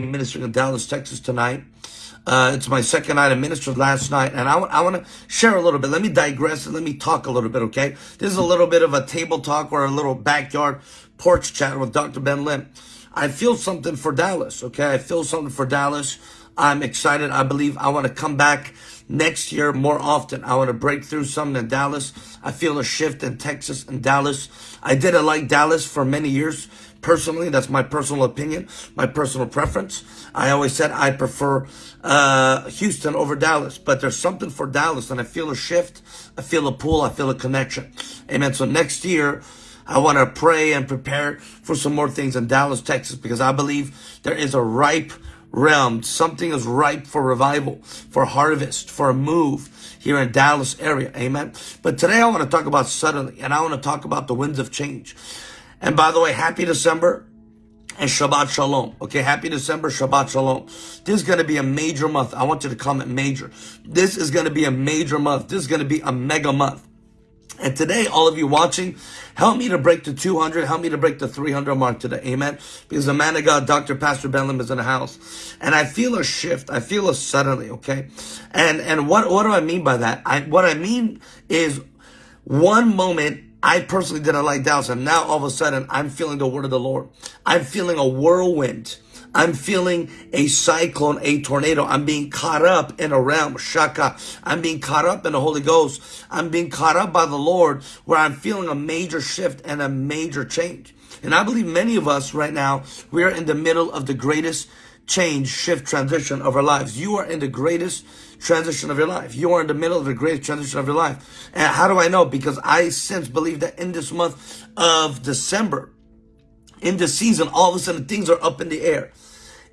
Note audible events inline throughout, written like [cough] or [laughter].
ministering in Dallas, Texas tonight. Uh, it's my second night. I ministered last night, and I, I want to share a little bit. Let me digress and let me talk a little bit, okay? This is a little bit of a table talk or a little backyard porch chat with Dr. Ben Lim. I feel something for Dallas, okay? I feel something for Dallas. I'm excited. I believe I want to come back next year more often. I want to break through something in Dallas. I feel a shift in Texas and Dallas. I didn't like Dallas for many years Personally, that's my personal opinion, my personal preference. I always said I prefer uh, Houston over Dallas, but there's something for Dallas, and I feel a shift. I feel a pull. I feel a connection. Amen. So next year, I want to pray and prepare for some more things in Dallas, Texas, because I believe there is a ripe realm. Something is ripe for revival, for harvest, for a move here in Dallas area. Amen. But today I want to talk about suddenly, and I want to talk about the winds of change. And by the way, happy December and Shabbat Shalom. Okay, happy December, Shabbat Shalom. This is going to be a major month. I want you to comment major. This is going to be a major month. This is going to be a mega month. And today, all of you watching, help me to break the 200, help me to break the 300 mark today. Amen. Because the man of God, Dr. Pastor Ben Lim is in the house. And I feel a shift. I feel a suddenly, okay? And, and what, what do I mean by that? I, what I mean is one moment I personally didn't like Dallas, and now all of a sudden I'm feeling the word of the Lord. I'm feeling a whirlwind. I'm feeling a cyclone, a tornado. I'm being caught up in a realm, shaka. I'm being caught up in the Holy Ghost. I'm being caught up by the Lord where I'm feeling a major shift and a major change. And I believe many of us right now, we are in the middle of the greatest change, shift, transition of our lives. You are in the greatest transition of your life. You are in the middle of the greatest transition of your life. And how do I know? Because I since believe that in this month of December, in this season, all of a sudden things are up in the air.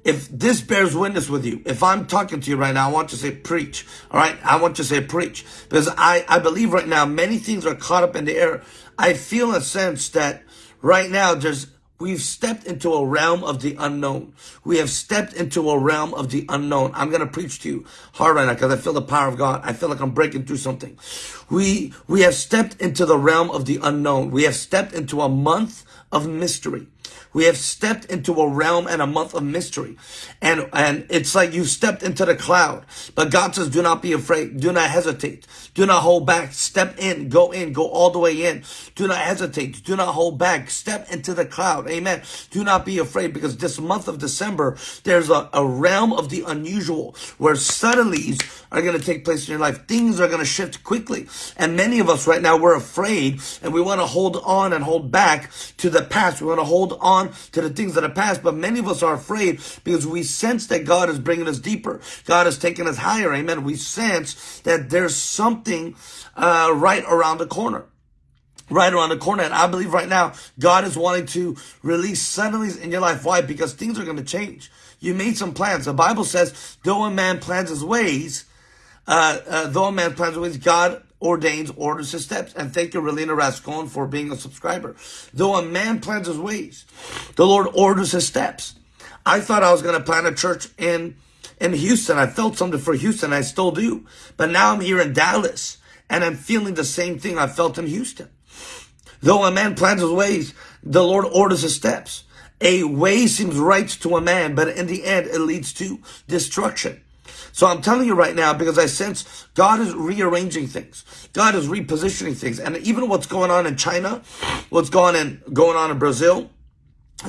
If this bears witness with you, if I'm talking to you right now, I want to say preach. All right. I want to say preach because I, I believe right now many things are caught up in the air. I feel a sense that right now there's We've stepped into a realm of the unknown. We have stepped into a realm of the unknown. I'm going to preach to you hard right now because I feel the power of God. I feel like I'm breaking through something. We, we have stepped into the realm of the unknown. We have stepped into a month of mystery. We have stepped into a realm and a month of mystery. And, and it's like you stepped into the cloud. But God says, do not be afraid. Do not hesitate. Do not hold back. Step in, go in, go all the way in. Do not hesitate. Do not hold back. Step into the cloud. Amen. Do not be afraid because this month of December, there's a, a realm of the unusual where suddenlies are going to take place in your life. Things are going to shift quickly. And many of us right now, we're afraid and we want to hold on and hold back to the past. We want to hold on to the things that are past. But many of us are afraid because we sense that God is bringing us deeper. God is taking us higher. Amen. We sense that there's something uh, right around the corner right around the corner. And I believe right now, God is wanting to release suddenly in your life. Why? Because things are going to change. You made some plans. The Bible says, though a man plans his ways, uh, uh, though a man plans his ways, God ordains, orders his steps. And thank you, Relina Rascon, for being a subscriber. Though a man plans his ways, the Lord orders his steps. I thought I was going to plant a church in, in Houston. I felt something for Houston. I still do. But now I'm here in Dallas and I'm feeling the same thing I felt in Houston. Though a man plans his ways, the Lord orders his steps. A way seems right to a man, but in the end, it leads to destruction. So I'm telling you right now because I sense God is rearranging things. God is repositioning things. And even what's going on in China, what's going on, in, going on in Brazil,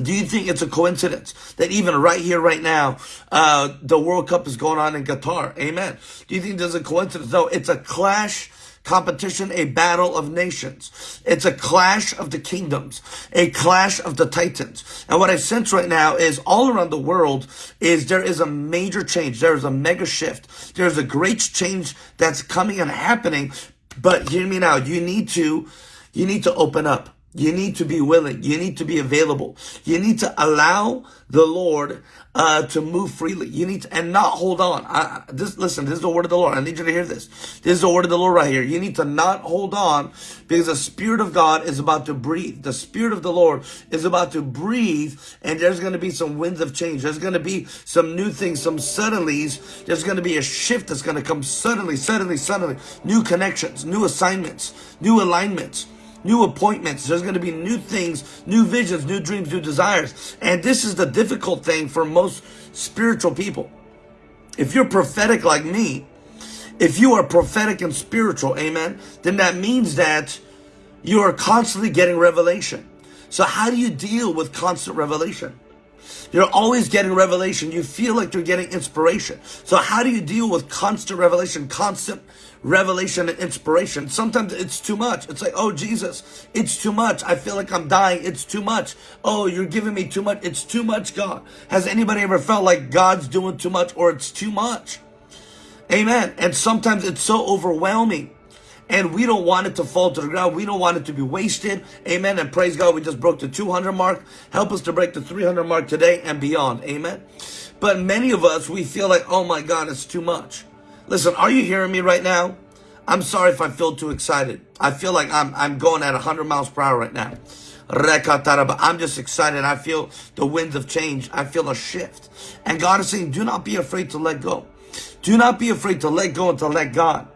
do you think it's a coincidence that even right here, right now, uh, the World Cup is going on in Qatar? Amen. Do you think there's a coincidence? No, it's a clash competition, a battle of nations. It's a clash of the kingdoms, a clash of the titans. And what I sense right now is all around the world is there is a major change. There is a mega shift. There's a great change that's coming and happening. But hear me now. You need to, you need to open up. You need to be willing. You need to be available. You need to allow the Lord uh, to move freely. You need to, and not hold on. I, this, listen, this is the word of the Lord. I need you to hear this. This is the word of the Lord right here. You need to not hold on because the Spirit of God is about to breathe. The Spirit of the Lord is about to breathe and there's going to be some winds of change. There's going to be some new things, some suddenlies. There's going to be a shift that's going to come suddenly, suddenly, suddenly. New connections, new assignments, new alignments. New appointments. There's going to be new things, new visions, new dreams, new desires. And this is the difficult thing for most spiritual people. If you're prophetic like me, if you are prophetic and spiritual, amen, then that means that you are constantly getting revelation. So how do you deal with constant revelation? You're always getting revelation. You feel like you're getting inspiration. So how do you deal with constant revelation, constant revelation and inspiration? Sometimes it's too much. It's like, oh, Jesus, it's too much. I feel like I'm dying. It's too much. Oh, you're giving me too much. It's too much, God. Has anybody ever felt like God's doing too much or it's too much? Amen. And sometimes it's so overwhelming and we don't want it to fall to the ground. We don't want it to be wasted. Amen. And praise God, we just broke the 200 mark. Help us to break the 300 mark today and beyond. Amen. But many of us, we feel like, oh my God, it's too much. Listen, are you hearing me right now? I'm sorry if I feel too excited. I feel like I'm, I'm going at 100 miles per hour right now. I'm just excited. I feel the winds of change. I feel a shift. And God is saying, do not be afraid to let go. Do not be afraid to let go and to let God.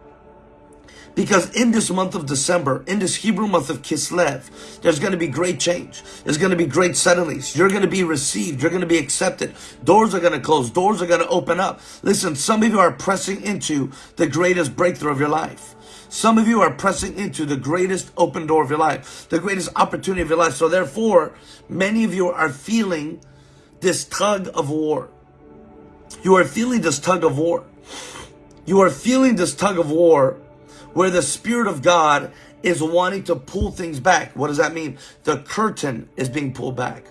Because in this month of December, in this Hebrew month of Kislev, there's going to be great change. There's going to be great suddenlies. You're going to be received. You're going to be accepted. Doors are going to close. Doors are going to open up. Listen, some of you are pressing into the greatest breakthrough of your life. Some of you are pressing into the greatest open door of your life, the greatest opportunity of your life. So therefore, many of you are feeling this tug of war. You are feeling this tug of war. You are feeling this tug of war where the Spirit of God is wanting to pull things back. What does that mean? The curtain is being pulled back.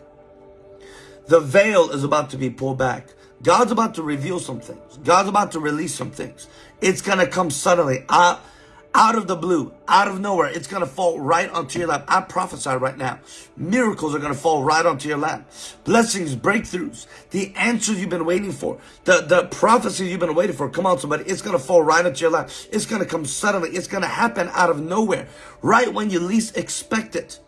The veil is about to be pulled back. God's about to reveal some things. God's about to release some things. It's going to come suddenly. I, out of the blue, out of nowhere, it's going to fall right onto your lap. I prophesy right now. Miracles are going to fall right onto your lap. Blessings, breakthroughs, the answers you've been waiting for, the, the prophecies you've been waiting for. Come on, somebody. It's going to fall right onto your lap. It's going to come suddenly. It's going to happen out of nowhere, right when you least expect it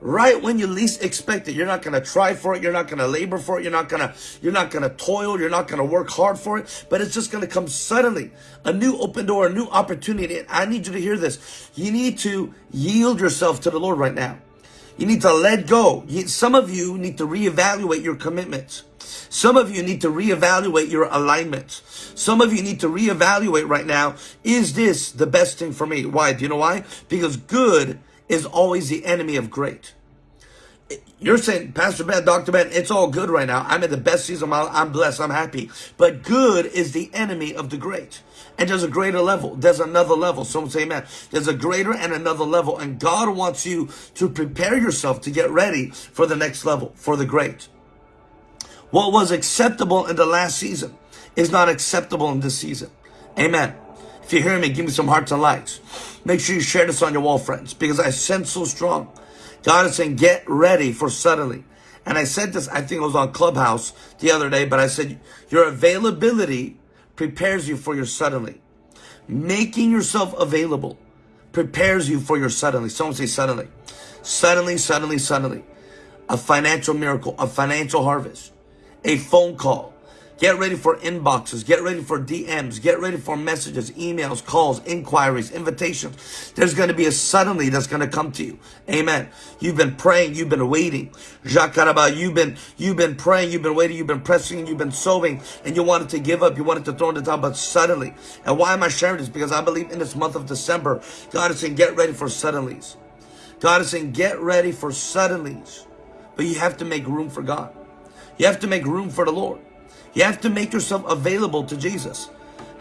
right when you least expect it. You're not going to try for it. You're not going to labor for it. You're not going to, you're not going to toil. You're not going to work hard for it, but it's just going to come suddenly. A new open door, a new opportunity. I need you to hear this. You need to yield yourself to the Lord right now. You need to let go. Some of you need to reevaluate your commitments. Some of you need to reevaluate your alignment. Some of you need to reevaluate right now. Is this the best thing for me? Why? Do you know why? Because good is always the enemy of great. You're saying, Pastor Ben, Dr. Ben, it's all good right now. I'm in the best season of my life. I'm blessed. I'm happy. But good is the enemy of the great. And there's a greater level. There's another level. Someone say amen. There's a greater and another level. And God wants you to prepare yourself to get ready for the next level, for the great. What was acceptable in the last season is not acceptable in this season. Amen. If you hear me, give me some hearts and likes. Make sure you share this on your wall, friends, because I sense so strong. God is saying, get ready for suddenly. And I said this, I think it was on Clubhouse the other day, but I said, your availability prepares you for your suddenly. Making yourself available prepares you for your suddenly. Someone say suddenly. Suddenly, suddenly, suddenly. A financial miracle, a financial harvest, a phone call, Get ready for inboxes. Get ready for DMs. Get ready for messages, emails, calls, inquiries, invitations. There's going to be a suddenly that's going to come to you. Amen. You've been praying. You've been waiting. Jacques you've been, you've been praying. You've been waiting. You've been pressing. You've been sowing and you wanted to give up. You wanted to throw in the towel, but suddenly. And why am I sharing this? Because I believe in this month of December, God is saying, get ready for suddenlies. God is saying, get ready for suddenlies. But you have to make room for God. You have to make room for the Lord. You have to make yourself available to Jesus.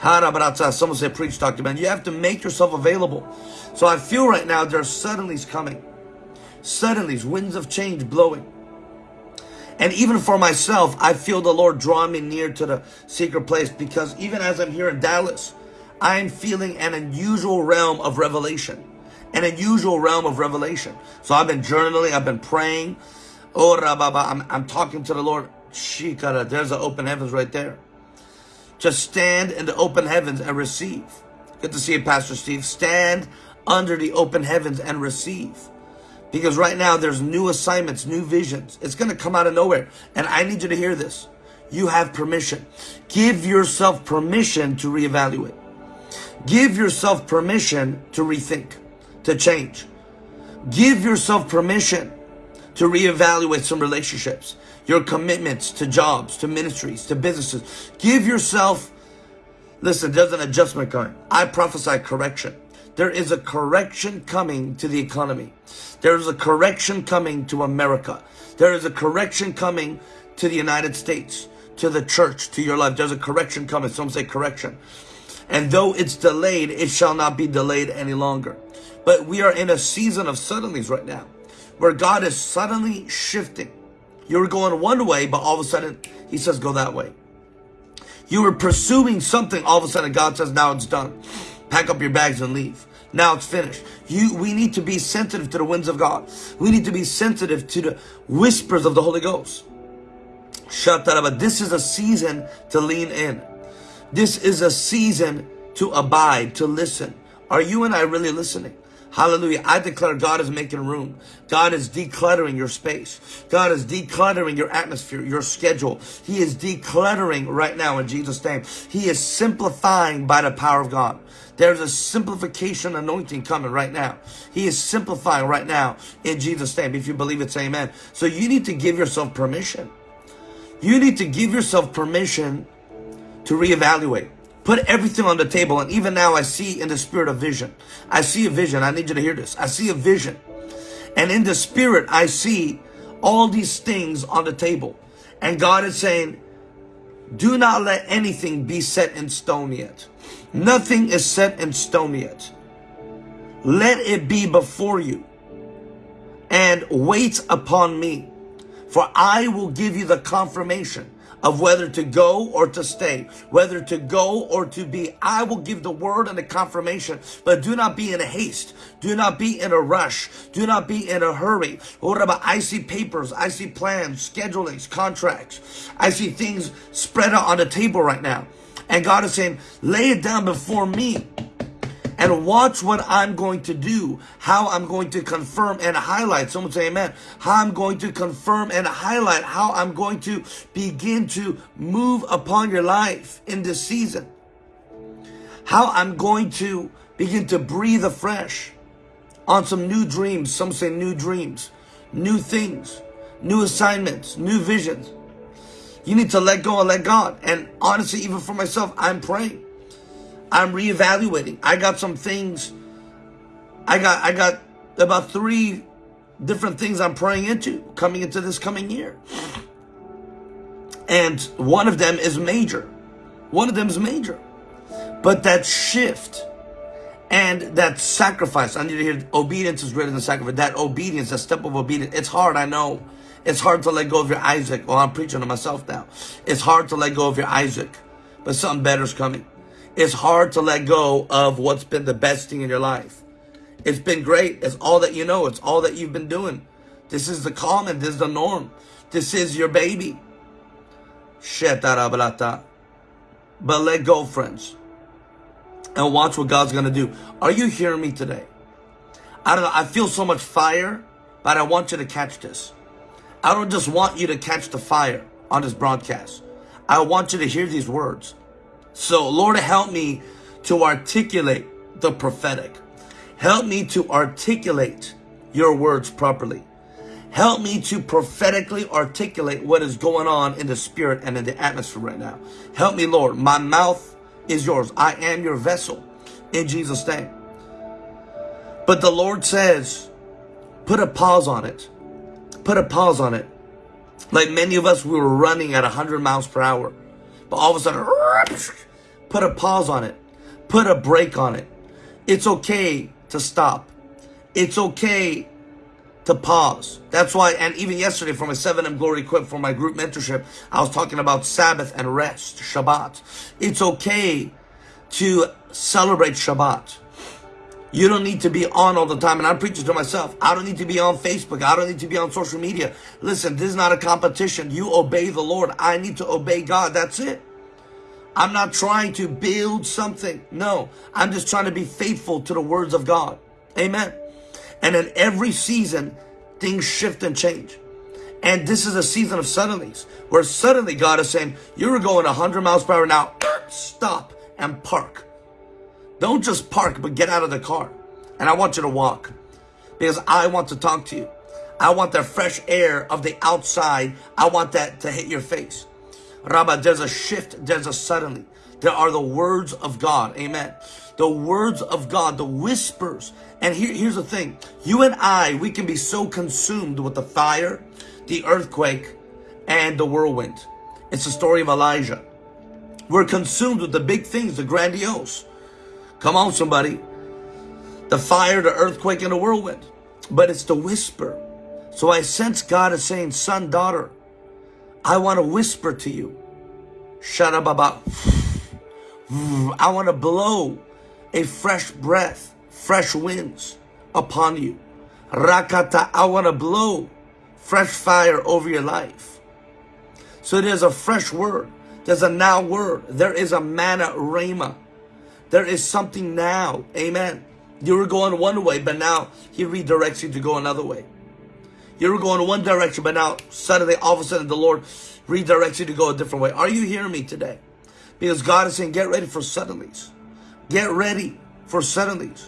Someone said, preach, Dr. Ben. You have to make yourself available. So I feel right now there's suddenlies coming. Suddenlies, winds of change blowing. And even for myself, I feel the Lord drawing me near to the secret place because even as I'm here in Dallas, I'm feeling an unusual realm of revelation. An unusual realm of revelation. So I've been journaling, I've been praying. Oh, I'm, I'm talking to the Lord Shikara, there's the open heavens right there. Just stand in the open heavens and receive. Good to see you, Pastor Steve. Stand under the open heavens and receive. Because right now there's new assignments, new visions. It's going to come out of nowhere. And I need you to hear this. You have permission. Give yourself permission to reevaluate. Give yourself permission to rethink, to change. Give yourself permission to reevaluate some relationships, your commitments to jobs, to ministries, to businesses. Give yourself, listen, there's an adjustment coming. I prophesy correction. There is a correction coming to the economy. There is a correction coming to America. There is a correction coming to the United States, to the church, to your life. There's a correction coming. Some say correction. And though it's delayed, it shall not be delayed any longer. But we are in a season of suddenlies right now, where God is suddenly shifting. You were going one way, but all of a sudden, He says, go that way. You were pursuing something, all of a sudden, God says, now it's done. Pack up your bags and leave. Now it's finished. You, we need to be sensitive to the winds of God. We need to be sensitive to the whispers of the Holy Ghost. Shataraba. This is a season to lean in. This is a season to abide, to listen. Are you and I really listening? Hallelujah. I declare God is making room. God is decluttering your space. God is decluttering your atmosphere, your schedule. He is decluttering right now in Jesus' name. He is simplifying by the power of God. There's a simplification anointing coming right now. He is simplifying right now in Jesus' name. If you believe it, say amen. So you need to give yourself permission. You need to give yourself permission to reevaluate. Put everything on the table. And even now I see in the spirit of vision. I see a vision. I need you to hear this. I see a vision. And in the spirit, I see all these things on the table. And God is saying, do not let anything be set in stone yet. Nothing is set in stone yet. Let it be before you and wait upon me. For I will give you the confirmation of whether to go or to stay, whether to go or to be. I will give the word and the confirmation, but do not be in a haste. Do not be in a rush. Do not be in a hurry. Oh, what about I see papers, I see plans, schedulings, contracts. I see things spread out on the table right now. And God is saying, lay it down before me and watch what I'm going to do, how I'm going to confirm and highlight. Someone say amen. How I'm going to confirm and highlight, how I'm going to begin to move upon your life in this season. How I'm going to begin to breathe afresh on some new dreams. Some say new dreams, new things, new assignments, new visions. You need to let go and let God. And honestly, even for myself, I'm praying. I'm reevaluating. I got some things. I got I got about three different things I'm praying into coming into this coming year. And one of them is major. One of them is major. But that shift and that sacrifice, I need to hear obedience is greater than sacrifice. That obedience, that step of obedience, it's hard, I know. It's hard to let go of your Isaac. Well, I'm preaching to myself now. It's hard to let go of your Isaac, but something better is coming. It's hard to let go of what's been the best thing in your life. It's been great. It's all that you know. It's all that you've been doing. This is the common. This is the norm. This is your baby. But let go, friends. And watch what God's going to do. Are you hearing me today? I don't know. I feel so much fire, but I want you to catch this. I don't just want you to catch the fire on this broadcast. I want you to hear these words. So Lord, help me to articulate the prophetic. Help me to articulate your words properly. Help me to prophetically articulate what is going on in the spirit and in the atmosphere right now. Help me, Lord. My mouth is yours. I am your vessel in Jesus' name. But the Lord says, put a pause on it put a pause on it. Like many of us, we were running at 100 miles per hour. But all of a sudden, put a pause on it. Put a break on it. It's okay to stop. It's okay to pause. That's why, and even yesterday for my 7M Glory Equip for my group mentorship, I was talking about Sabbath and rest, Shabbat. It's okay to celebrate Shabbat. You don't need to be on all the time. And I'm preaching to myself. I don't need to be on Facebook. I don't need to be on social media. Listen, this is not a competition. You obey the Lord. I need to obey God. That's it. I'm not trying to build something. No, I'm just trying to be faithful to the words of God. Amen. And in every season, things shift and change. And this is a season of suddenlies where suddenly God is saying, you're going 100 miles per hour now. Stop and park. Don't just park, but get out of the car. And I want you to walk. because I want to talk to you. I want the fresh air of the outside. I want that to hit your face. Rabba, there's a shift. There's a suddenly. There are the words of God. Amen. The words of God, the whispers. And here, here's the thing. You and I, we can be so consumed with the fire, the earthquake, and the whirlwind. It's the story of Elijah. We're consumed with the big things, the grandiose. Come on, somebody. The fire, the earthquake, and the whirlwind. But it's the whisper. So I sense God is saying, son, daughter, I want to whisper to you. About. I want to blow a fresh breath, fresh winds upon you. Rakata, I want to blow fresh fire over your life. So there's a fresh word. There's a now word. There is a manna rhema. There is something now. Amen. You were going one way, but now he redirects you to go another way. You were going one direction, but now suddenly, all of a sudden, the Lord redirects you to go a different way. Are you hearing me today? Because God is saying, get ready for suddenlies. Get ready for suddenlies.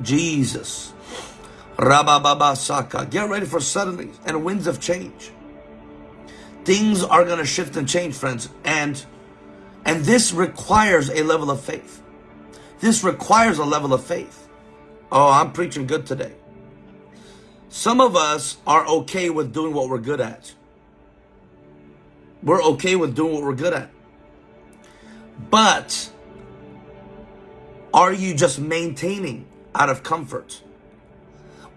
Jesus. Rabababa Saka. Get ready for suddenlies and winds of change. Things are going to shift and change, friends. And, and this requires a level of faith. This requires a level of faith. Oh, I'm preaching good today. Some of us are okay with doing what we're good at. We're okay with doing what we're good at. But are you just maintaining out of comfort?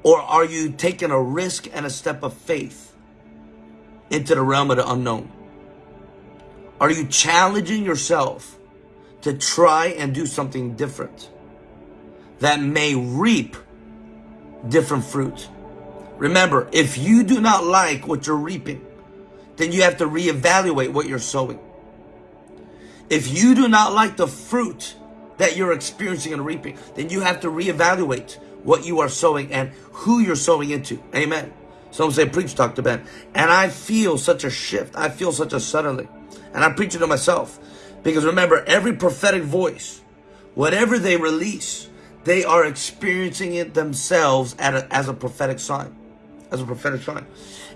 Or are you taking a risk and a step of faith into the realm of the unknown? Are you challenging yourself to try and do something different that may reap different fruit. Remember, if you do not like what you're reaping, then you have to reevaluate what you're sowing. If you do not like the fruit that you're experiencing and reaping, then you have to reevaluate what you are sowing and who you're sowing into. Amen. Some say, preach, Dr. Ben. And I feel such a shift. I feel such a suddenly. And I'm preaching to myself. Because remember, every prophetic voice, whatever they release, they are experiencing it themselves a, as a prophetic sign. As a prophetic sign.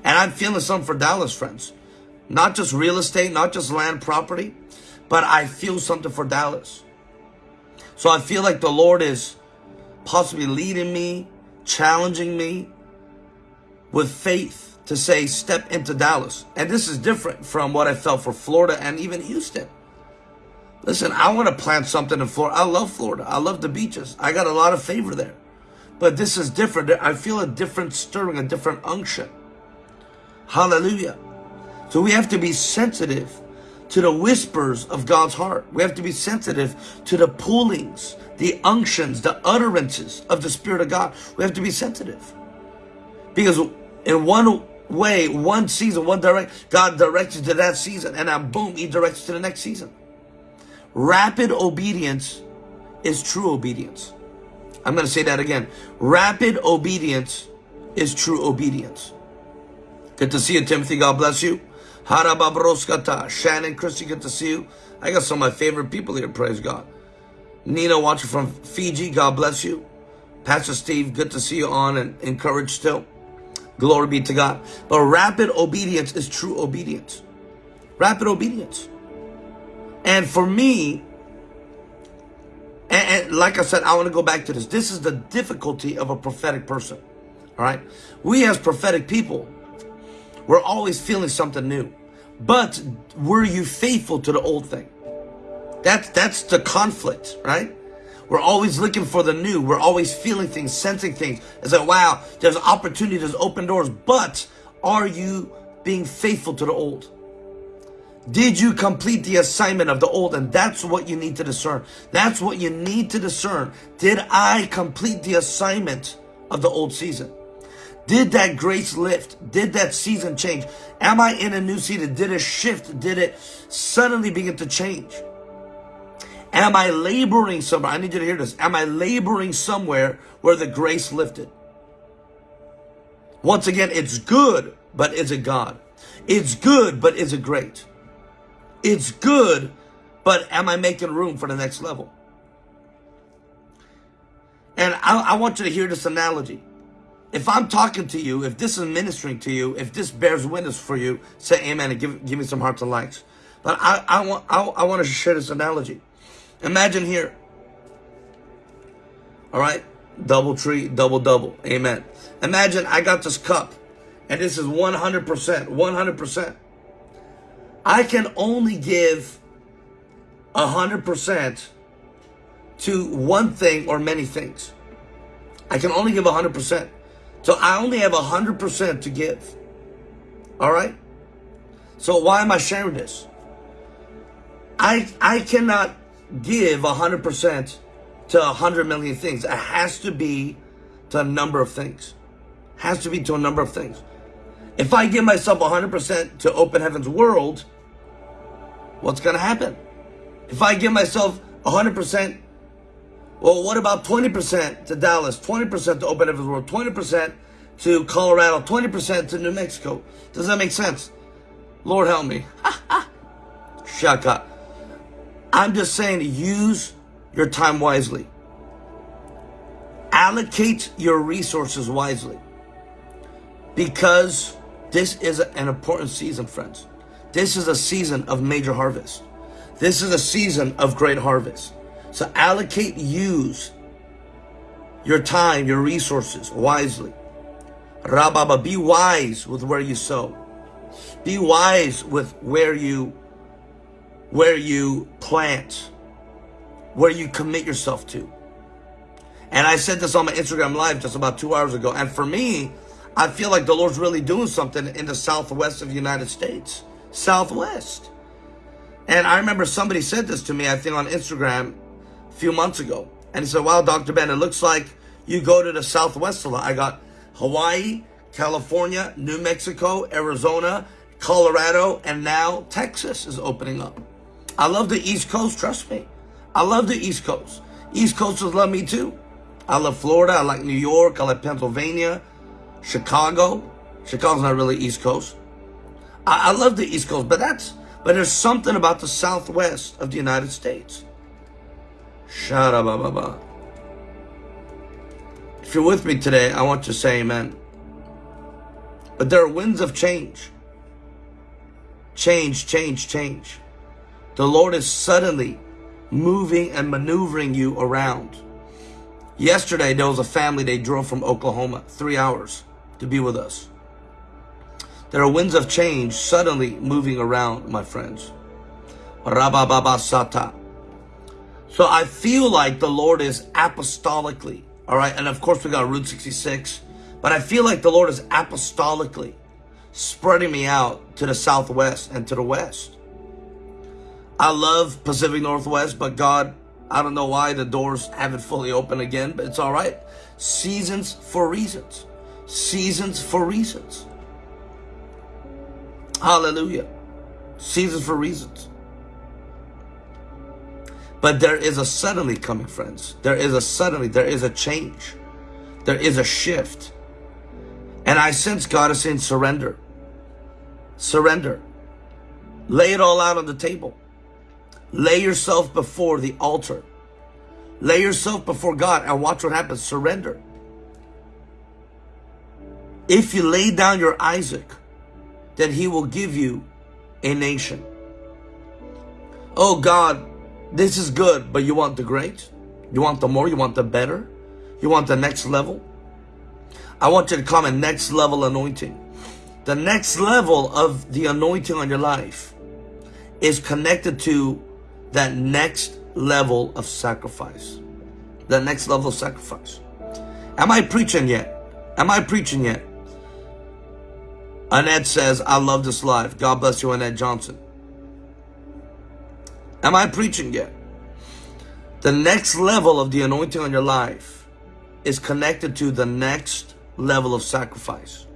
And I'm feeling something for Dallas, friends. Not just real estate, not just land property, but I feel something for Dallas. So I feel like the Lord is possibly leading me, challenging me with faith to say, step into Dallas. And this is different from what I felt for Florida and even Houston. Listen, I want to plant something in Florida. I love Florida. I love the beaches. I got a lot of favor there. But this is different. I feel a different stirring, a different unction. Hallelujah. So we have to be sensitive to the whispers of God's heart. We have to be sensitive to the pullings, the unctions, the utterances of the Spirit of God. We have to be sensitive. Because in one way, one season, one direct, God directs you to that season, and then boom, He directs you to the next season. Rapid obedience is true obedience. I'm going to say that again. Rapid obedience is true obedience. Good to see you, Timothy. God bless you. Harababroskata. Shannon, Christy, good to see you. I got some of my favorite people here, praise God. Nina watching from Fiji, God bless you. Pastor Steve, good to see you on and encouraged still. Glory be to God. But rapid obedience is true obedience. Rapid obedience. And for me, and, and, like I said, I want to go back to this. This is the difficulty of a prophetic person. All right. We as prophetic people, we're always feeling something new. But were you faithful to the old thing? That's, that's the conflict, right? We're always looking for the new. We're always feeling things, sensing things. It's like, wow, there's opportunity, there's open doors. But are you being faithful to the old? Did you complete the assignment of the old? And that's what you need to discern. That's what you need to discern. Did I complete the assignment of the old season? Did that grace lift? Did that season change? Am I in a new season? Did it shift? Did it suddenly begin to change? Am I laboring somewhere? I need you to hear this. Am I laboring somewhere where the grace lifted? Once again, it's good, but is it God? It's good, but is it great? It's good, but am I making room for the next level? And I, I want you to hear this analogy. If I'm talking to you, if this is ministering to you, if this bears witness for you, say amen and give, give me some hearts and likes. But I, I, want, I, I want to share this analogy. Imagine here. All right. Double tree, double double. Amen. Imagine I got this cup and this is 100%, 100%. I can only give 100% to one thing or many things. I can only give 100%. So I only have 100% to give. All right? So why am I sharing this? I I cannot give 100% to 100 million things. It has to be to a number of things. Has to be to a number of things. If I give myself 100% to Open Heavens World, what's going to happen? If I give myself 100%, well, what about 20% to Dallas, 20% to Open Heavens World, 20% to Colorado, 20% to New Mexico? Does that make sense? Lord help me. [laughs] Shaka. I'm just saying use your time wisely. Allocate your resources wisely. Because this is an important season, friends. This is a season of major harvest. This is a season of great harvest. So allocate, use your time, your resources wisely. Rababa, be wise with where you sow. Be wise with where you where you plant, where you commit yourself to. And I said this on my Instagram live just about two hours ago. And for me, I feel like the Lord's really doing something in the southwest of the United States. Southwest. And I remember somebody said this to me, I think on Instagram a few months ago. And he said, wow, Dr. Ben, it looks like you go to the southwest a lot. I got Hawaii, California, New Mexico, Arizona, Colorado, and now Texas is opening up. I love the East Coast, trust me. I love the East Coast. East Coasters love me too. I love Florida. I like New York. I like Pennsylvania, Chicago. Chicago's not really East Coast. I, I love the East Coast, but that's but there's something about the Southwest of the United States. Shara If you're with me today, I want to say amen. But there are winds of change. Change, change, change. The Lord is suddenly moving and maneuvering you around. Yesterday, there was a family, they drove from Oklahoma, three hours to be with us. There are winds of change suddenly moving around, my friends. Rabababasata. So I feel like the Lord is apostolically, all right? And of course, we got Route 66, but I feel like the Lord is apostolically spreading me out to the southwest and to the west. I love Pacific Northwest, but God, I don't know why the doors haven't fully opened again, but it's all right. Seasons for reasons. Seasons for reasons. Hallelujah. Seasons for reasons. But there is a suddenly coming, friends. There is a suddenly, there is a change. There is a shift. And I sense God is saying surrender. Surrender. Lay it all out on the table. Lay yourself before the altar. Lay yourself before God and watch what happens. Surrender. If you lay down your Isaac, then he will give you a nation. Oh God, this is good, but you want the great? You want the more? You want the better? You want the next level? I want you to come in next level anointing. The next level of the anointing on your life is connected to that next level of sacrifice. The next level of sacrifice. Am I preaching yet? Am I preaching yet? Annette says, I love this life. God bless you, Annette Johnson. Am I preaching yet? The next level of the anointing on your life is connected to the next level of sacrifice.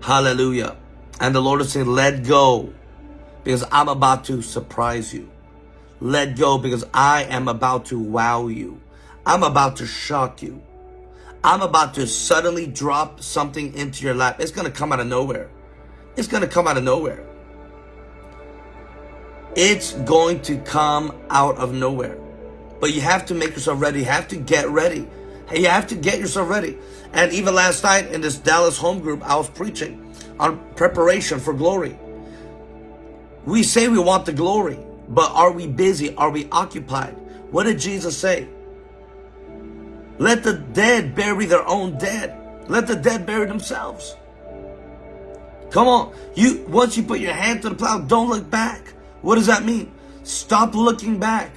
Hallelujah. And the Lord is saying, let go because I'm about to surprise you. Let go because I am about to wow you. I'm about to shock you. I'm about to suddenly drop something into your lap. It's going to come out of nowhere. It's going to come out of nowhere. It's going to come out of nowhere. but you have to make yourself ready. You have to get ready. You have to get yourself ready. And even last night in this Dallas home group, I was preaching on preparation for glory. We say we want the glory, but are we busy? Are we occupied? What did Jesus say? Let the dead bury their own dead. Let the dead bury themselves. Come on. You once you put your hand to the plow, don't look back. What does that mean? Stop looking back.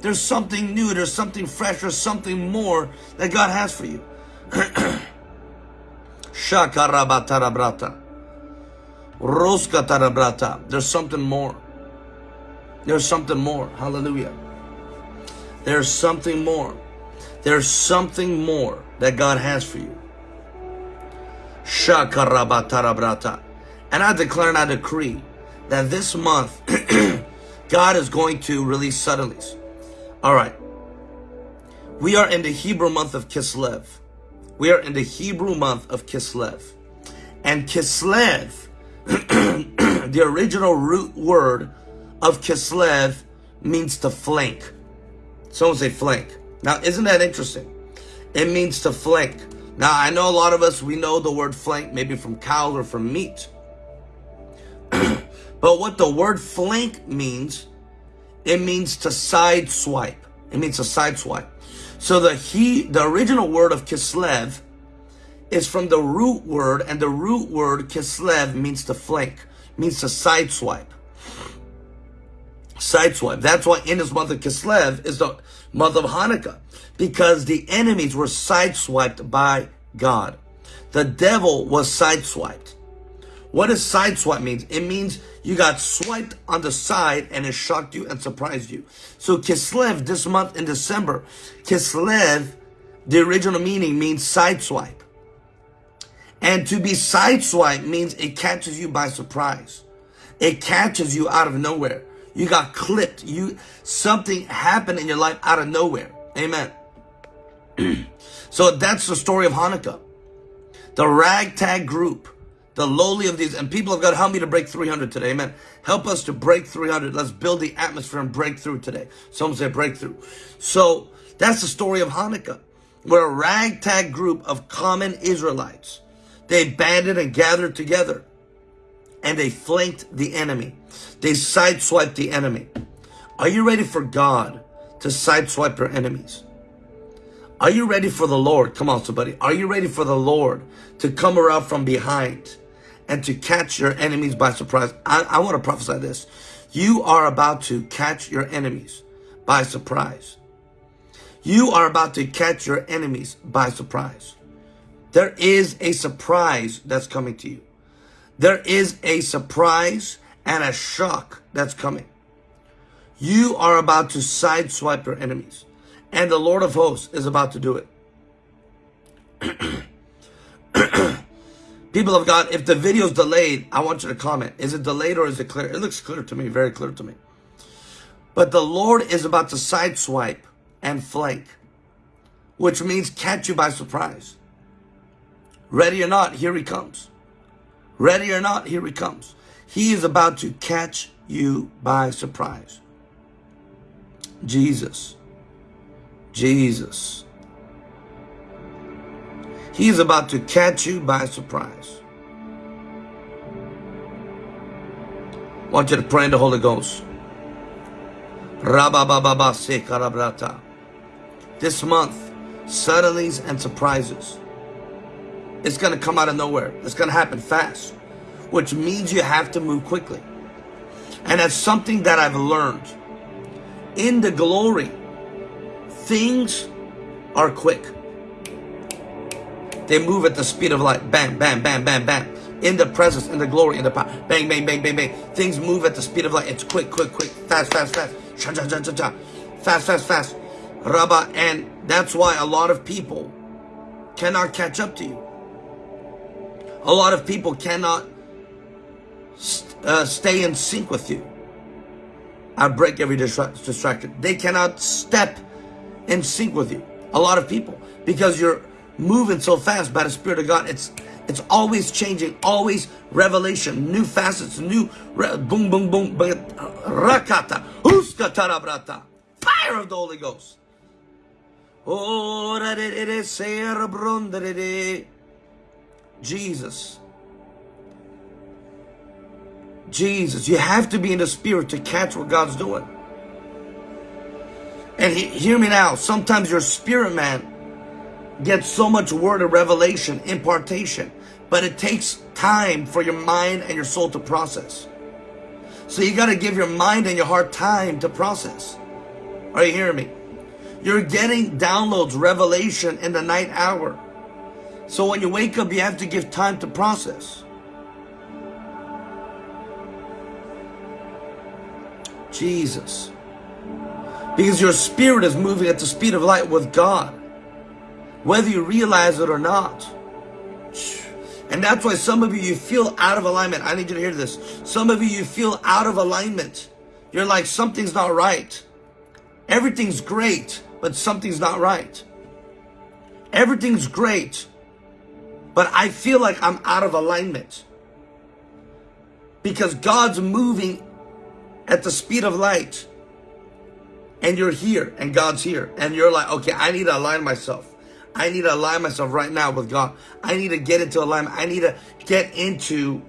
There's something new, there's something fresh, there's something more that God has for you. [clears throat] Shakarabatarabrata. Roskatarabrata. There's something more. There's something more. Hallelujah. There's something more. There's something more that God has for you. And I declare and I decree that this month, [clears throat] God is going to release suddenlies. All right. We are in the Hebrew month of Kislev. We are in the Hebrew month of Kislev. And Kislev, [clears throat] the original root word of Kislev means to flank. Someone say flank. Now, isn't that interesting? It means to flank. Now, I know a lot of us, we know the word flank, maybe from cow or from meat. [clears throat] but what the word flank means, it means to side swipe. It means to side swipe. So the he, the original word of Kislev is from the root word, and the root word Kislev means to flank, means to side swipe. Side swipe. That's why in his of Kislev is the month of Hanukkah, because the enemies were sideswiped by God. The devil was sideswiped. What does sideswipe means? It means you got swiped on the side and it shocked you and surprised you. So Kislev this month in December, Kislev, the original meaning means sideswipe. And to be sideswiped means it catches you by surprise. It catches you out of nowhere. You got clipped. You something happened in your life out of nowhere. Amen. [clears throat] so that's the story of Hanukkah. The ragtag group the lowly of these. And people have got to help me to break 300 today. Amen. Help us to break 300. Let's build the atmosphere and breakthrough today. Some say breakthrough. So that's the story of Hanukkah. We're a ragtag group of common Israelites. They banded and gathered together and they flanked the enemy. They sideswipe the enemy. Are you ready for God to sideswipe your enemies? Are you ready for the Lord? Come on, somebody. Are you ready for the Lord to come around from behind and to catch your enemies by surprise. I, I want to prophesy this. You are about to catch your enemies by surprise. You are about to catch your enemies by surprise. There is a surprise that's coming to you. There is a surprise and a shock that's coming. You are about to sideswipe your enemies. And the Lord of hosts is about to do it. [clears throat] People of God, if the video is delayed, I want you to comment. Is it delayed or is it clear? It looks clear to me, very clear to me. But the Lord is about to sideswipe and flank, which means catch you by surprise. Ready or not, here he comes. Ready or not, here he comes. He is about to catch you by surprise. Jesus. Jesus. He's about to catch you by surprise. I want you to pray in the Holy Ghost. This month, suddenlies and surprises. It's going to come out of nowhere. It's going to happen fast, which means you have to move quickly. And that's something that I've learned. In the glory, things are quick. They move at the speed of light. Bam, bam, bam, bam, bam. In the presence, in the glory, in the power. Bang, bang, bang, bang, bang. Things move at the speed of light. It's quick, quick, quick. Fast, fast, fast. Cha, cha, cha, cha, cha. Fast, fast, fast. Rabba. And that's why a lot of people cannot catch up to you. A lot of people cannot uh, stay in sync with you. I break every distraction. They cannot step in sync with you. A lot of people. Because you're moving so fast by the Spirit of God. It's it's always changing, always revelation, new facets, new boom, boom, boom, rakata, uska tarabrata. fire of the Holy Ghost. Oh, that it is Jesus. Jesus. You have to be in the spirit to catch what God's doing. And he, hear me now. Sometimes your spirit man gets so much word of revelation, impartation, but it takes time for your mind and your soul to process. So you got to give your mind and your heart time to process. Are you hearing me? You're getting downloads, revelation in the night hour. So when you wake up, you have to give time to process. Jesus. Because your spirit is moving at the speed of light with God. Whether you realize it or not. And that's why some of you, you feel out of alignment. I need you to hear this. Some of you, you feel out of alignment. You're like, something's not right. Everything's great, but something's not right. Everything's great, but I feel like I'm out of alignment. Because God's moving at the speed of light. And you're here, and God's here. And you're like, okay, I need to align myself. I need to align myself right now with God. I need to get into alignment. I need to get into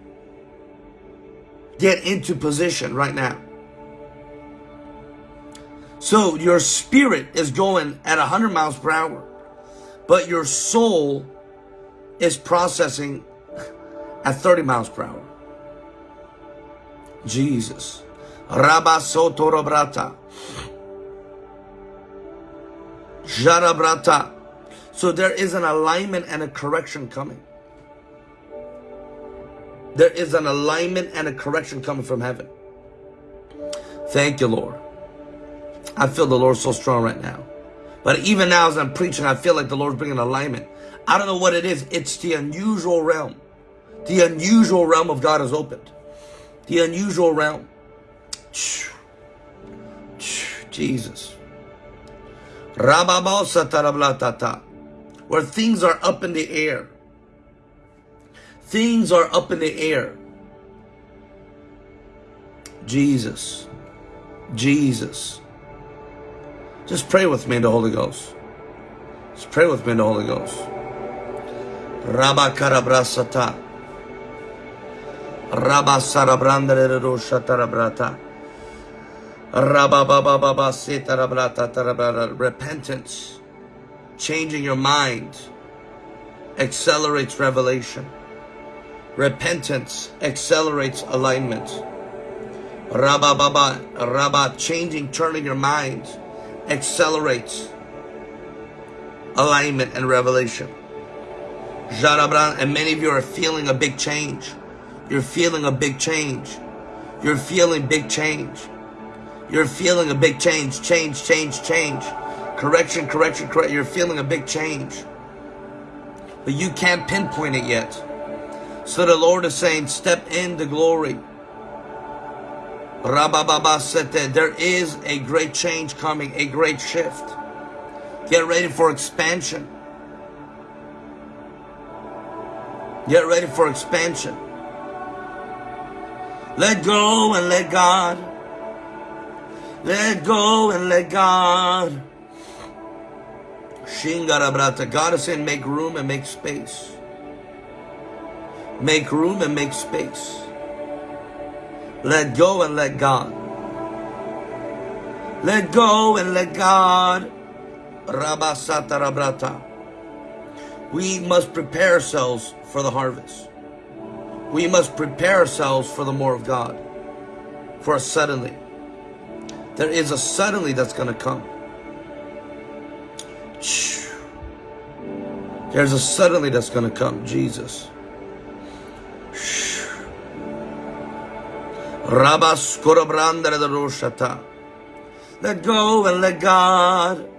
get into position right now. So your spirit is going at 100 miles per hour, but your soul is processing at 30 miles per hour. Jesus. Rabasotorobrata. Jarabrata. So there is an alignment and a correction coming. There is an alignment and a correction coming from heaven. Thank you, Lord. I feel the Lord so strong right now. But even now as I'm preaching, I feel like the Lord's bringing alignment. I don't know what it is. It's the unusual realm. The unusual realm of God is opened. The unusual realm. Jesus. Where things are up in the air. Things are up in the air. Jesus. Jesus. Just pray with me in the Holy Ghost. Just pray with me in the Holy Ghost. Rabba karabrasata. Rabba sarabrandere roshatarabrata. Repentance, changing your mind, accelerates revelation. Repentance accelerates alignment. Rabba Baba, Rabba, changing, turning your mind accelerates alignment and revelation. Jarabran, and many of you are feeling a big change. You're feeling a big change. You're feeling big change. You're feeling a big change, change, change, change. Correction, correction, correction. You're feeling a big change. But you can't pinpoint it yet. So the Lord is saying, step into glory. Rabababa that there is a great change coming, a great shift. Get ready for expansion. Get ready for expansion. Let go and let God. Let go and let God. Shingarabrata. God is saying make room and make space. Make room and make space. Let go and let God. Let go and let God. Rabasatarabrata. We must prepare ourselves for the harvest. We must prepare ourselves for the more of God. For suddenly. There is a suddenly that's going to come. There's a suddenly that's going to come. Jesus. Let go and let God.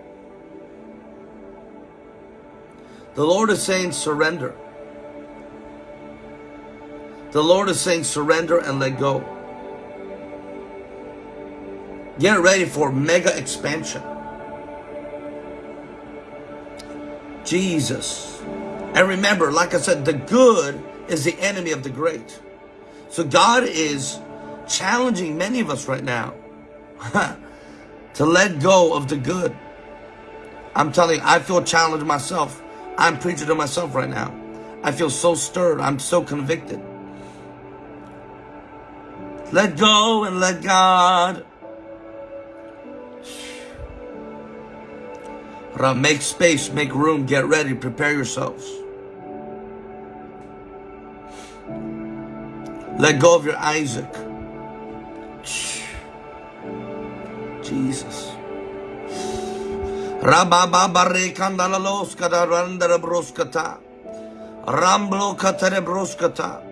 The Lord is saying surrender. The Lord is saying surrender and let go. Get ready for mega expansion. Jesus. And remember, like I said, the good is the enemy of the great. So God is challenging many of us right now [laughs] to let go of the good. I'm telling you, I feel challenged myself. I'm preaching to myself right now. I feel so stirred. I'm so convicted. Let go and let God. Make space, make room, get ready, prepare yourselves. Let go of your Isaac. Jesus. Rabababare kandalalos kadarandara broskata. Ramblo katere broskata.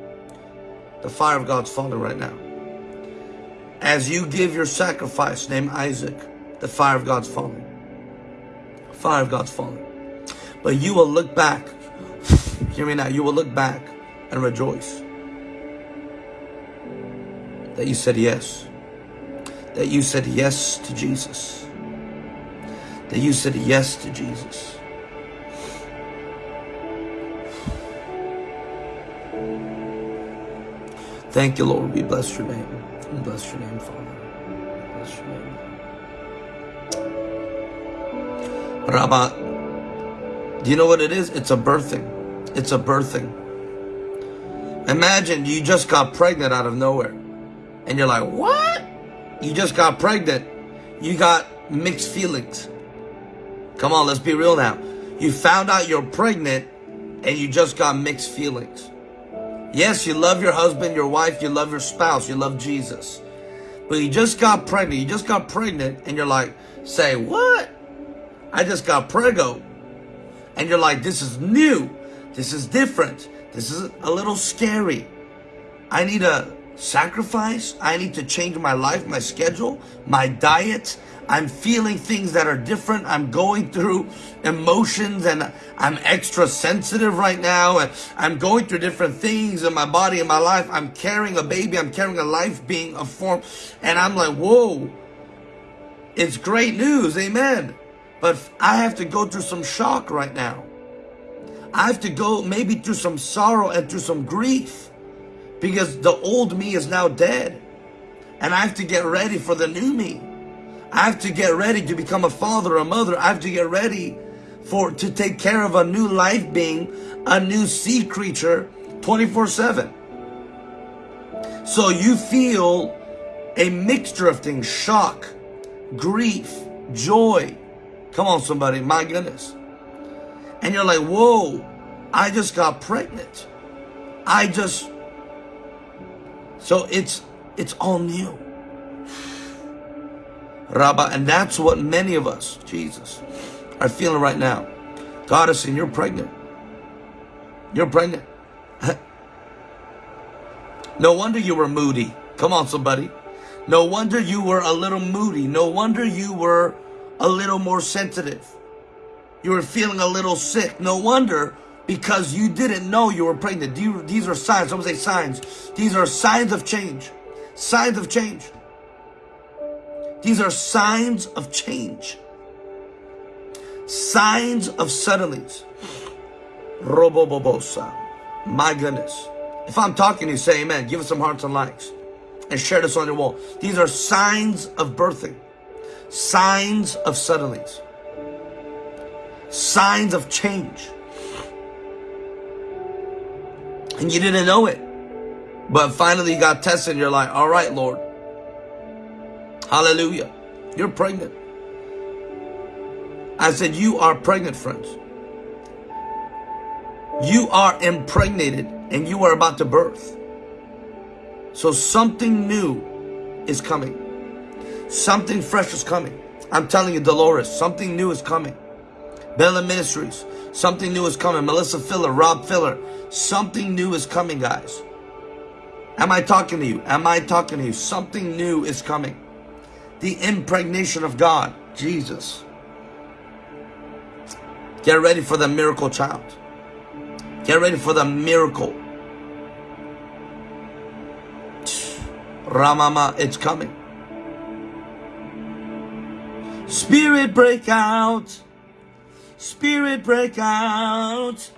The fire of God's falling right now. As you give your sacrifice named Isaac, the fire of God's falling. Fire God's falling. But you will look back. [sighs] Hear me now. You will look back and rejoice that you said yes. That you said yes to Jesus. That you said yes to Jesus. Thank you, Lord. We bless your name. We bless your name, Father. Rabba, do you know what it is? It's a birthing. It's a birthing. Imagine you just got pregnant out of nowhere and you're like, what? You just got pregnant. You got mixed feelings. Come on, let's be real now. You found out you're pregnant and you just got mixed feelings. Yes, you love your husband, your wife, you love your spouse, you love Jesus. But you just got pregnant. You just got pregnant and you're like, say, what? I just got prego. And you're like, this is new. This is different. This is a little scary. I need a sacrifice. I need to change my life, my schedule, my diet. I'm feeling things that are different. I'm going through emotions and I'm extra sensitive right now. And I'm going through different things in my body, in my life. I'm carrying a baby. I'm carrying a life being a form. And I'm like, whoa, it's great news. Amen. But I have to go through some shock right now. I have to go maybe through some sorrow and through some grief because the old me is now dead. And I have to get ready for the new me. I have to get ready to become a father, a mother. I have to get ready for to take care of a new life being, a new sea creature 24-7. So you feel a mixture of things, shock, grief, joy. Come on, somebody, my goodness. And you're like, whoa, I just got pregnant. I just so it's it's all new. Rabba, and that's what many of us, Jesus, are feeling right now. God is saying, you're pregnant. You're pregnant. [laughs] no wonder you were moody. Come on, somebody. No wonder you were a little moody. No wonder you were a little more sensitive. You were feeling a little sick. No wonder because you didn't know you were pregnant. These are signs. Someone say signs. These are signs of change. Signs of change. These are signs of change. Signs of suddenlies. Robobobosa. My goodness. If I'm talking to you, say amen. Give us some hearts and likes. And share this on your wall. These are signs of birthing. Signs of suddenlies. Signs of change and you didn't know it. But finally you got tested and you're like, all right, Lord. Hallelujah. You're pregnant. I said, you are pregnant, friends. You are impregnated and you are about to birth. So something new is coming. Something fresh is coming. I'm telling you, Dolores, something new is coming. Bella Ministries, something new is coming. Melissa Filler, Rob Filler, Something new is coming, guys. Am I talking to you? Am I talking to you? Something new is coming. The impregnation of God. Jesus. Get ready for the miracle child. Get ready for the miracle. Ramama, it's coming. Spirit break out. Spirit break out.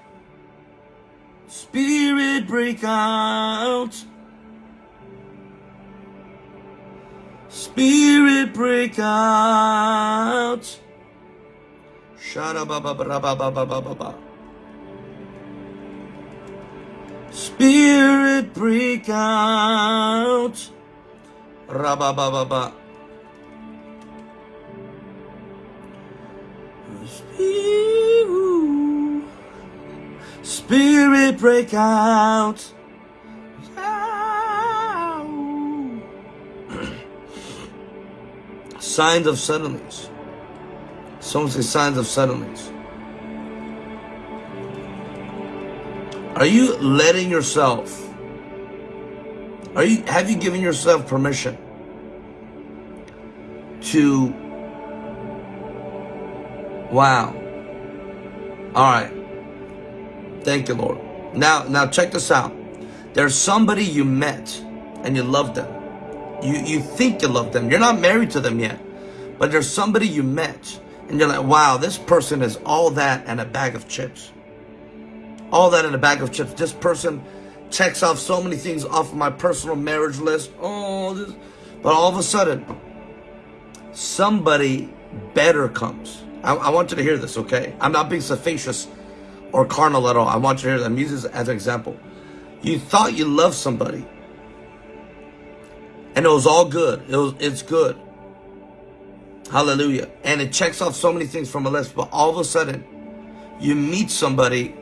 Spirit break out. Spirit break out. Shara Spirit break out. Spirit break out. [coughs] signs of suddenlies. Someone say signs of suddenlies. Are you letting yourself? Are you have you given yourself permission to Wow. All right. Thank you, Lord. Now now check this out. There's somebody you met and you love them. You you think you love them. You're not married to them yet. But there's somebody you met and you're like, wow, this person is all that and a bag of chips. All that in a bag of chips. This person checks off so many things off my personal marriage list. Oh, this. But all of a sudden, somebody better comes. I, I want you to hear this, okay? I'm not being sophisticated or carnal at all. I want you to hear this. I'm using this as an example. You thought you loved somebody. And it was all good. It was it's good. Hallelujah. And it checks off so many things from a list, but all of a sudden, you meet somebody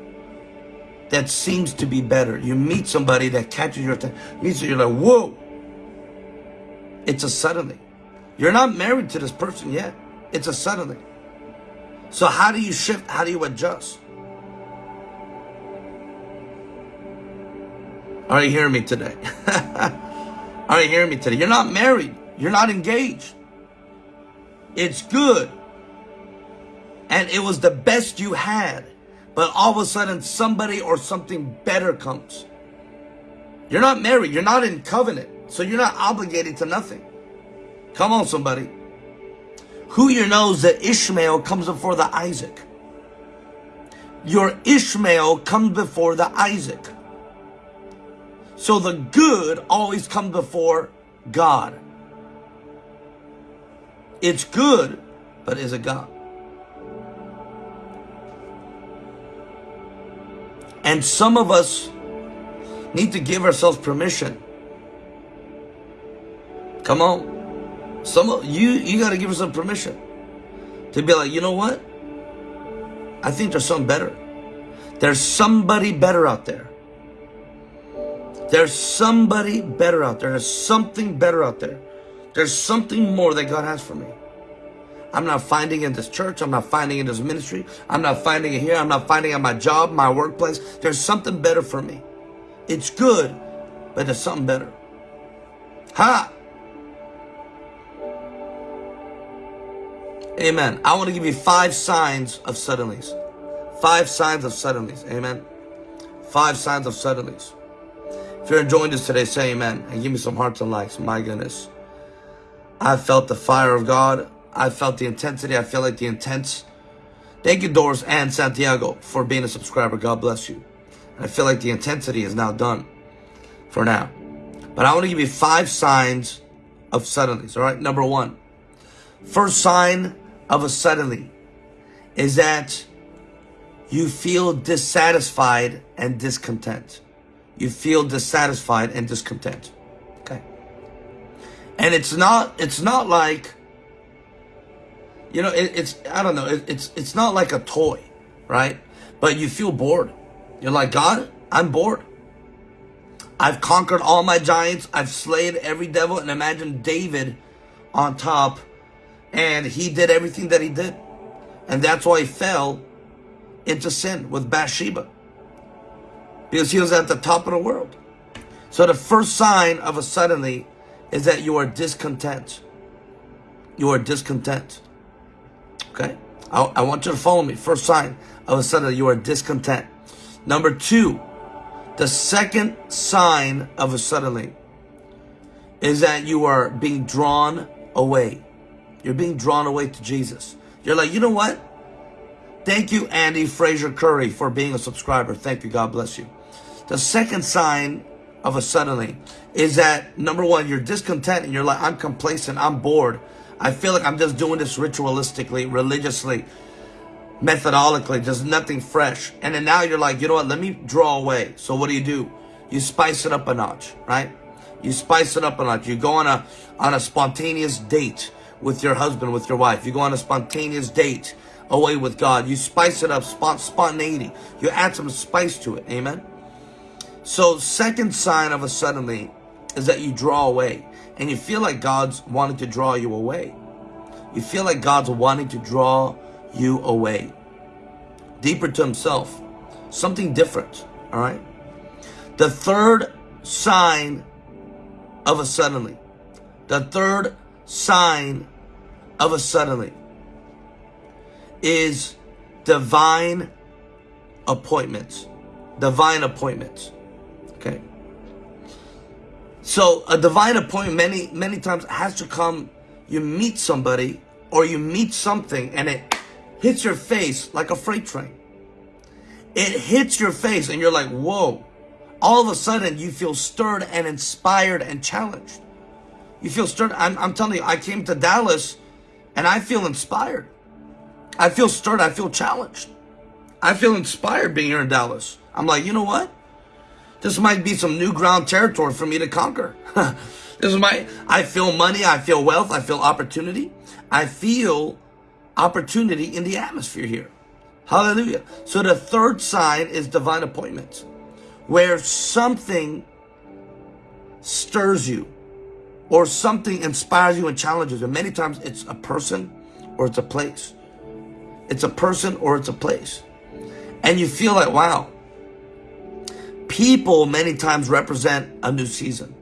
that seems to be better. You meet somebody that catches your attention. You're like, whoa. It's a suddenly. You're not married to this person yet. It's a suddenly. So how do you shift? How do you adjust? Are you hearing me today? Are you hearing me today? You're not married. You're not engaged. It's good. And it was the best you had. But all of a sudden somebody or something better comes. You're not married. You're not in covenant. So you're not obligated to nothing. Come on, somebody. Who you knows that Ishmael comes before the Isaac? Your Ishmael comes before the Isaac. So the good always come before God. It's good, but is it God? And some of us need to give ourselves permission. Come on. Some of you, you got to give yourself permission to be like, you know what? I think there's something better. There's somebody better out there. There's somebody better out there. There's something better out there. There's something more that God has for me. I'm not finding in this church. I'm not finding in this ministry. I'm not finding it here. I'm not finding at my job, my workplace. There's something better for me. It's good, but there's something better. Ha! Amen. I want to give you five signs of suddenlies. Five signs of suddenlies. Amen. Five signs of suddenlies. If you're enjoying this today, say amen and give me some hearts and likes. My goodness. I felt the fire of God. I felt the intensity. I feel like the intense. Thank you, Doris and Santiago, for being a subscriber. God bless you. And I feel like the intensity is now done for now. But I want to give you five signs of suddenlies. All right. Number one, first sign of a suddenly is that you feel dissatisfied and discontent. You feel dissatisfied and discontent. Okay. And it's not, it's not like, you know, it, it's, I don't know, it, it's, it's not like a toy, right? But you feel bored. You're like, God, I'm bored. I've conquered all my giants. I've slayed every devil. And imagine David on top and he did everything that he did. And that's why he fell into sin with Bathsheba. Because he was at the top of the world. So the first sign of a suddenly is that you are discontent. You are discontent. Okay? I, I want you to follow me. First sign of a suddenly you are discontent. Number two, the second sign of a suddenly is that you are being drawn away. You're being drawn away to Jesus. You're like, you know what? Thank you, Andy Fraser Curry, for being a subscriber. Thank you. God bless you. The second sign of a suddenly is that number one, you're discontent and you're like, I'm complacent, I'm bored. I feel like I'm just doing this ritualistically, religiously, methodologically, just nothing fresh. And then now you're like, you know what, let me draw away. So what do you do? You spice it up a notch, right? You spice it up a notch. You go on a on a spontaneous date with your husband, with your wife. You go on a spontaneous date away with God. You spice it up, spont spontaneity. You add some spice to it. Amen. So second sign of a suddenly is that you draw away and you feel like God's wanting to draw you away. You feel like God's wanting to draw you away. Deeper to himself. Something different. All right. The third sign of a suddenly. The third sign of a suddenly is divine appointments. Divine appointments. So a divine appointment many, many times has to come, you meet somebody or you meet something and it hits your face like a freight train. It hits your face and you're like, whoa. All of a sudden you feel stirred and inspired and challenged. You feel stirred. I'm, I'm telling you, I came to Dallas and I feel inspired. I feel stirred. I feel challenged. I feel inspired being here in Dallas. I'm like, you know what? This might be some new ground territory for me to conquer. [laughs] this is my, I feel money, I feel wealth, I feel opportunity. I feel opportunity in the atmosphere here. Hallelujah. So the third sign is divine appointments, where something stirs you or something inspires you and challenges you. Many times it's a person or it's a place. It's a person or it's a place. And you feel like, wow, People many times represent a new season.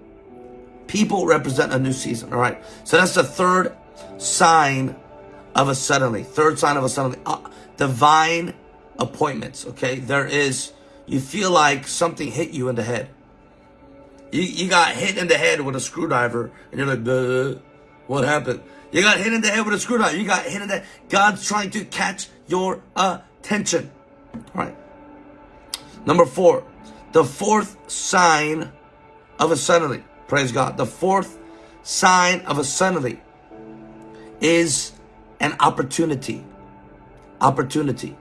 People represent a new season. All right. So that's the third sign of a suddenly. Third sign of a suddenly. Uh, divine appointments. Okay. There is, you feel like something hit you in the head. You, you got hit in the head with a screwdriver and you're like, what happened? You got hit in the head with a screwdriver. You got hit in the God's trying to catch your attention. All right. Number four, the fourth sign of a suddenly, praise God, the fourth sign of a suddenly is an opportunity. Opportunity.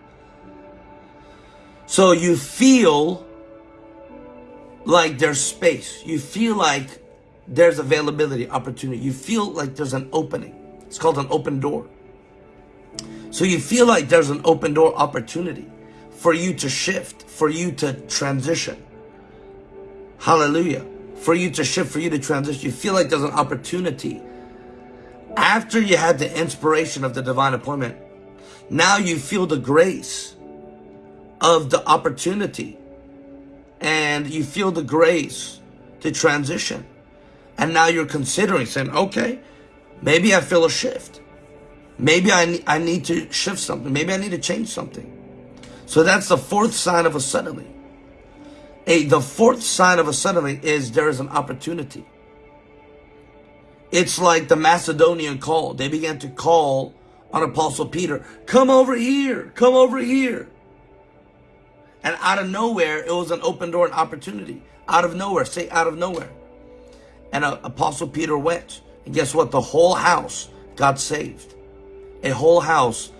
So you feel like there's space. You feel like there's availability, opportunity. You feel like there's an opening. It's called an open door. So you feel like there's an open door opportunity for you to shift, for you to transition. Hallelujah. For you to shift, for you to transition. You feel like there's an opportunity. After you had the inspiration of the divine appointment, now you feel the grace of the opportunity. And you feel the grace to transition. And now you're considering saying, okay, maybe I feel a shift. Maybe I, I need to shift something. Maybe I need to change something. So that's the fourth sign of a suddenly. A, the fourth sign of a suddenly is there is an opportunity. It's like the Macedonian call. They began to call on Apostle Peter, come over here, come over here. And out of nowhere, it was an open door, an opportunity. Out of nowhere, say out of nowhere. And uh, Apostle Peter went. And guess what? The whole house got saved. A whole house,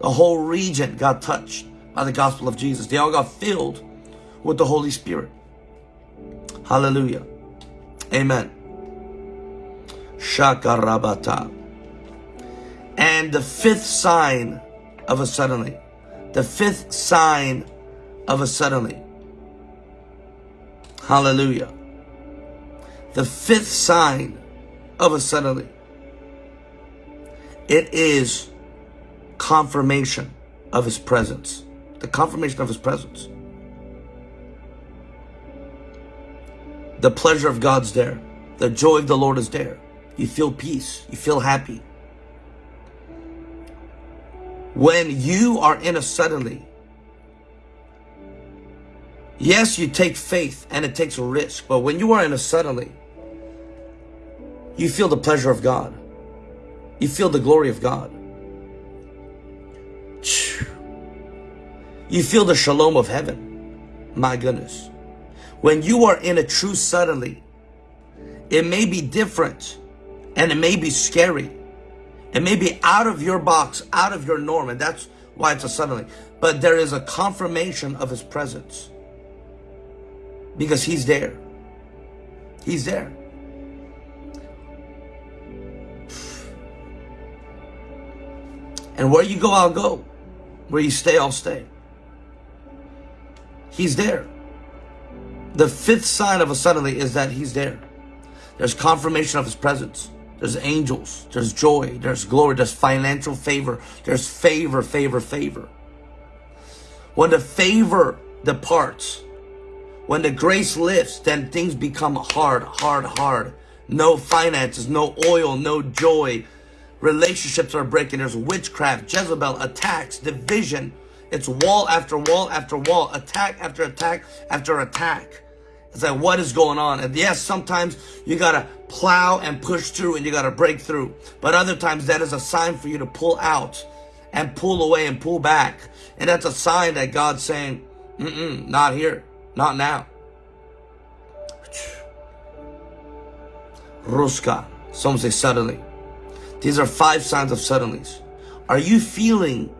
the whole region got touched by the gospel of Jesus. They all got filled with the Holy Spirit. Hallelujah. Amen. Shakarabata. And the fifth sign of a suddenly. The fifth sign of a suddenly. Hallelujah. The fifth sign of a suddenly. It is confirmation of his presence. The confirmation of his presence. The pleasure of God's there. The joy of the Lord is there. You feel peace. You feel happy. When you are in a suddenly, yes, you take faith and it takes a risk, but when you are in a suddenly, you feel the pleasure of God. You feel the glory of God. You feel the shalom of heaven. My goodness. When you are in a true suddenly, it may be different and it may be scary. It may be out of your box, out of your norm, and that's why it's a suddenly. But there is a confirmation of his presence because he's there. He's there. And where you go, I'll go. Where you stay, I'll stay. He's there. The fifth sign of a suddenly is that he's there. There's confirmation of his presence. There's angels. There's joy. There's glory. There's financial favor. There's favor, favor, favor. When the favor departs, when the grace lifts, then things become hard, hard, hard. No finances, no oil, no joy. Relationships are breaking. There's witchcraft, Jezebel, attacks, division. It's wall after wall after wall, attack after attack after attack. It's like, what is going on? And yes, sometimes you gotta plow and push through and you gotta break through. But other times that is a sign for you to pull out and pull away and pull back. And that's a sign that God's saying, mm-mm, not here, not now. Ruska. Some say suddenly. These are five signs of suddenlies. Are you feeling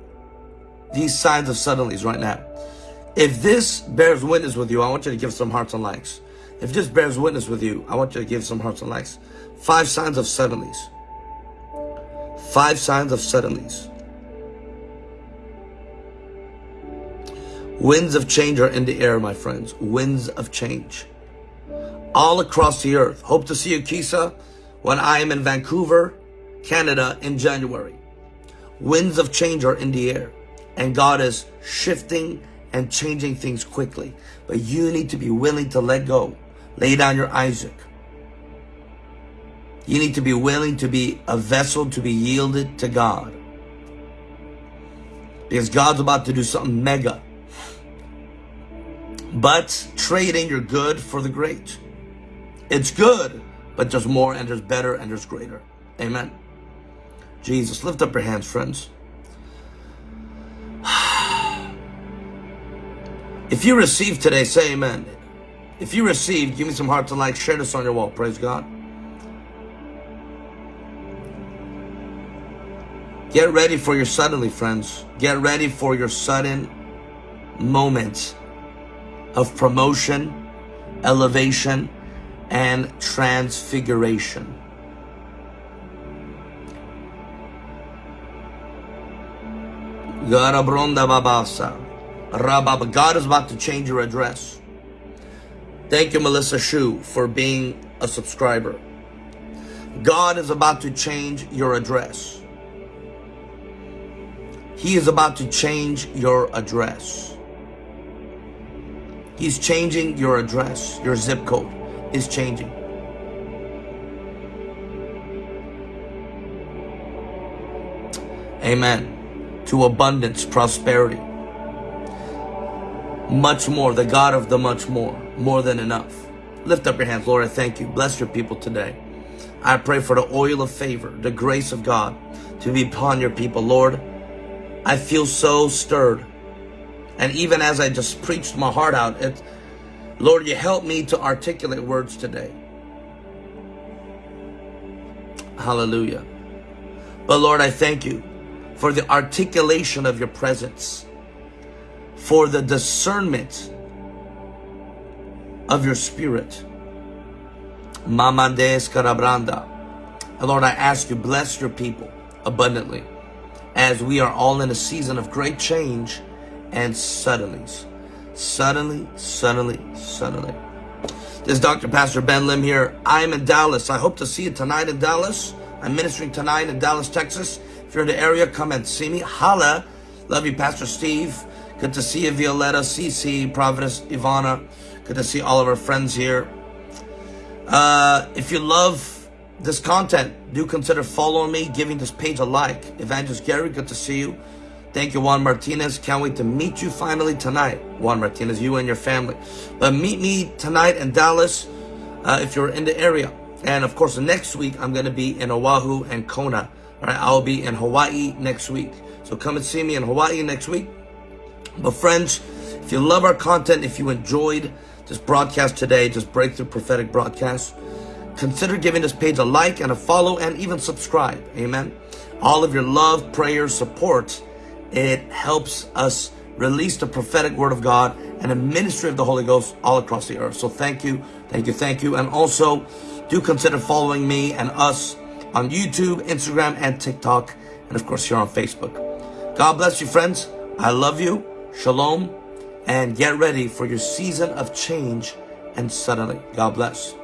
these signs of suddenlies right now? If this bears witness with you, I want you to give some hearts and likes. If this bears witness with you, I want you to give some hearts and likes. Five signs of suddenlies. Five signs of suddenlies. Winds of change are in the air, my friends. Winds of change. All across the earth. Hope to see you, Kisa, when I am in Vancouver, Canada in January. Winds of change are in the air. And God is shifting and changing things quickly. But you need to be willing to let go. Lay down your Isaac. You need to be willing to be a vessel to be yielded to God. Because God's about to do something mega. But trade in your good for the great. It's good, but there's more and there's better and there's greater. Amen. Jesus, lift up your hands, friends. If you received today, say amen. If you received, give me some hearts and likes. Share this on your wall. Praise God. Get ready for your suddenly, friends. Get ready for your sudden moment of promotion, elevation, and transfiguration. Garabronda babasa. Rabba, God is about to change your address. Thank you, Melissa Shu, for being a subscriber. God is about to change your address. He is about to change your address. He's changing your address. Your zip code is changing. Amen. To abundance, prosperity much more, the God of the much more, more than enough. Lift up your hands, Lord, I thank you. Bless your people today. I pray for the oil of favor, the grace of God to be upon your people. Lord, I feel so stirred. And even as I just preached my heart out, it, Lord, you help me to articulate words today. Hallelujah. But Lord, I thank you for the articulation of your presence for the discernment of your spirit. Mamandes Karabranda. Lord, I ask you, bless your people abundantly as we are all in a season of great change and suddenlies. Suddenly, suddenly, suddenly. This is Dr. Pastor Ben Lim here. I'm in Dallas. I hope to see you tonight in Dallas. I'm ministering tonight in Dallas, Texas. If you're in the area, come and see me. Holla. Love you, Pastor Steve. Good to see you, Violetta, CC, Providence, Ivana. Good to see all of our friends here. Uh, if you love this content, do consider following me, giving this page a like. Evangelist Gary, good to see you. Thank you, Juan Martinez. Can't wait to meet you finally tonight. Juan Martinez, you and your family. But meet me tonight in Dallas uh, if you're in the area. And of course, next week, I'm going to be in Oahu and Kona. All right, I'll be in Hawaii next week. So come and see me in Hawaii next week. But friends, if you love our content, if you enjoyed this broadcast today, just Breakthrough Prophetic Broadcast, consider giving this page a like and a follow and even subscribe. Amen. All of your love, prayer, support, it helps us release the prophetic word of God and the ministry of the Holy Ghost all across the earth. So thank you, thank you, thank you. And also do consider following me and us on YouTube, Instagram, and TikTok. And of course, here on Facebook. God bless you, friends. I love you. Shalom. And get ready for your season of change and suddenly. God bless.